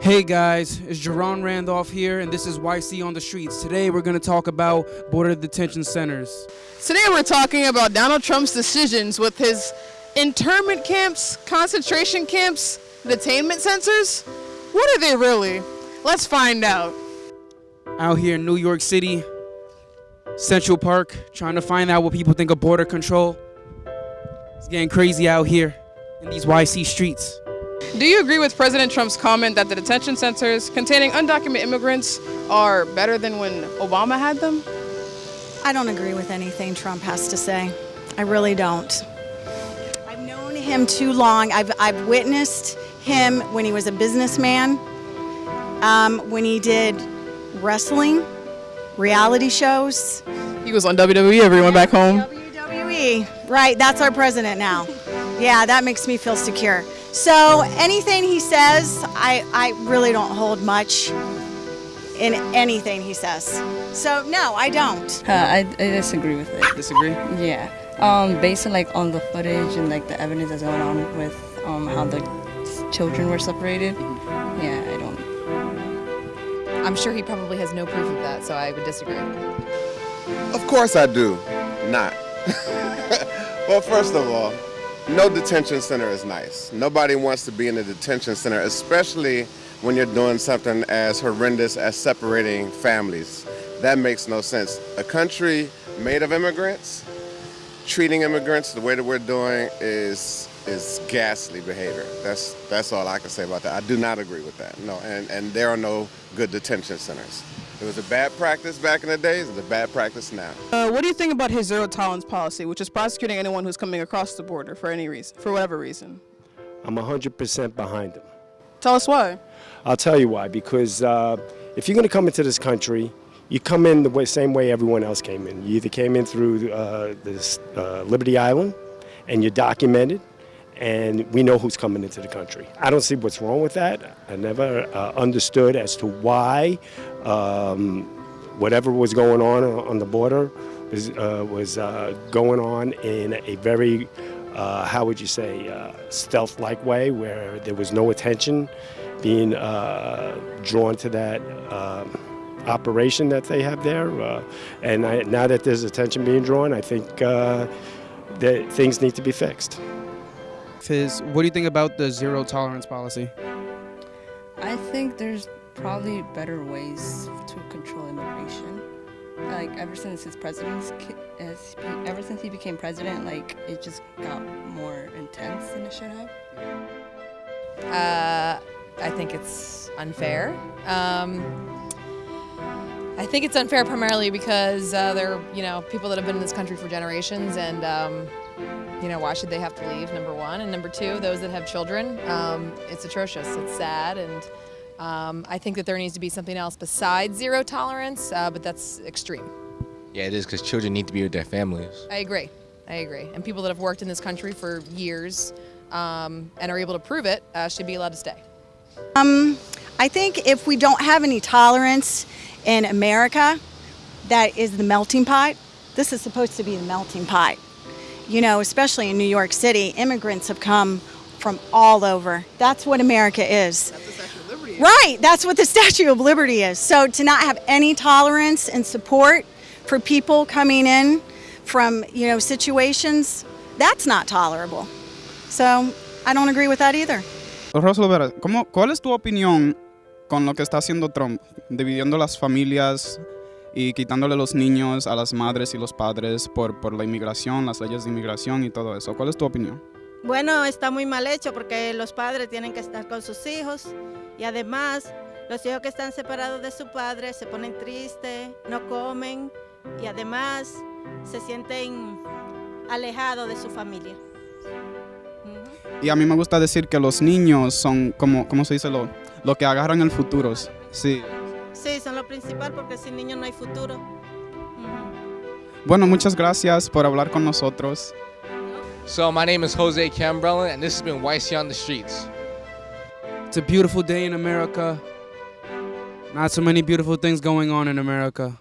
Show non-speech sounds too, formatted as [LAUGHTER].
Hey guys, it's Jerron Randolph here, and this is YC on the Streets. Today we're going to talk about border detention centers. Today we're talking about Donald Trump's decisions with his internment camps, concentration camps, detainment centers. What are they really? Let's find out. Out here in New York City, Central Park, trying to find out what people think of border control. It's getting crazy out here in these YC streets. Do you agree with President Trump's comment that the detention centers containing undocumented immigrants are better than when Obama had them? I don't agree with anything Trump has to say. I really don't. I've known him too long. I've, I've witnessed him when he was a businessman, um, when he did wrestling, reality shows. He was on WWE, everyone back home. WWE, right, that's our president now. Yeah, that makes me feel secure. So anything he says, I, I really don't hold much in anything he says. So no, I don't. Uh, I, I disagree with it. Disagree? Yeah. Um, based on like on the footage and like the evidence that's going on with um, how the children were separated. Yeah, I don't. I'm sure he probably has no proof of that, so I would disagree. Of course I do. Not. [LAUGHS] well, first of all, no detention center is nice. Nobody wants to be in a detention center, especially when you're doing something as horrendous as separating families. That makes no sense. A country made of immigrants, treating immigrants the way that we're doing is is ghastly behavior. That's that's all I can say about that. I do not agree with that. No, and, and there are no good detention centers. It was a bad practice back in the days, it's a bad practice now. Uh, what do you think about his zero tolerance policy, which is prosecuting anyone who's coming across the border for any reason, for whatever reason? I'm 100% behind him. Tell us why. I'll tell you why. Because uh, if you're going to come into this country, you come in the way, same way everyone else came in. You either came in through uh, this uh, Liberty Island, and you're documented, and we know who's coming into the country. I don't see what's wrong with that. I never uh, understood as to why um, whatever was going on on the border was, uh, was uh, going on in a very, uh, how would you say, uh, stealth-like way where there was no attention being uh, drawn to that um, operation that they have there. Uh, and I, now that there's attention being drawn, I think uh, that things need to be fixed. Fizz, what do you think about the zero tolerance policy? I think there's probably better ways to control immigration. Like ever since his presidency, as he, ever since he became president, like it just got more intense than it should have. Uh, I think it's unfair. Um, I think it's unfair primarily because uh, they're, you know, people that have been in this country for generations and, um, you know, why should they have to leave, number one? And number two, those that have children, um, it's atrocious. It's sad and um, I think that there needs to be something else besides zero tolerance, uh, but that's extreme. Yeah, it is because children need to be with their families. I agree. I agree. And people that have worked in this country for years um, and are able to prove it uh, should be allowed to stay. Um, I think if we don't have any tolerance in America, that is the melting pot. This is supposed to be the melting pot. You know, especially in New York City, immigrants have come from all over. That's what America is. Right, that's what the [LAUGHS] Statue of Liberty is. So to not have any tolerance and support for people coming in from, you know, situations, that's not tolerable. So I don't agree with that either. Rosalo Vera, ¿cómo, ¿cuál es tu opinión con lo que está haciendo Trump, dividiendo las familias y quitándole los niños a las madres y los padres por, por la inmigración, las leyes de inmigración y todo eso? ¿Cuál es tu opinión? Bueno, está muy mal hecho porque los padres tienen que estar con sus hijos y además los hijos que están separados de su padre se ponen tristes, no comen y además se sienten alejados de su familia. Y a mí me gusta decir que los niños son como, ¿cómo se dice? Lo, lo que agarran el futuro. Sí. Sí, son lo principal porque sin niños no hay futuro. Bueno, muchas gracias por hablar con nosotros. So my name is Jose Cambrella, and this has been YC on the Streets. It's a beautiful day in America. Not so many beautiful things going on in America.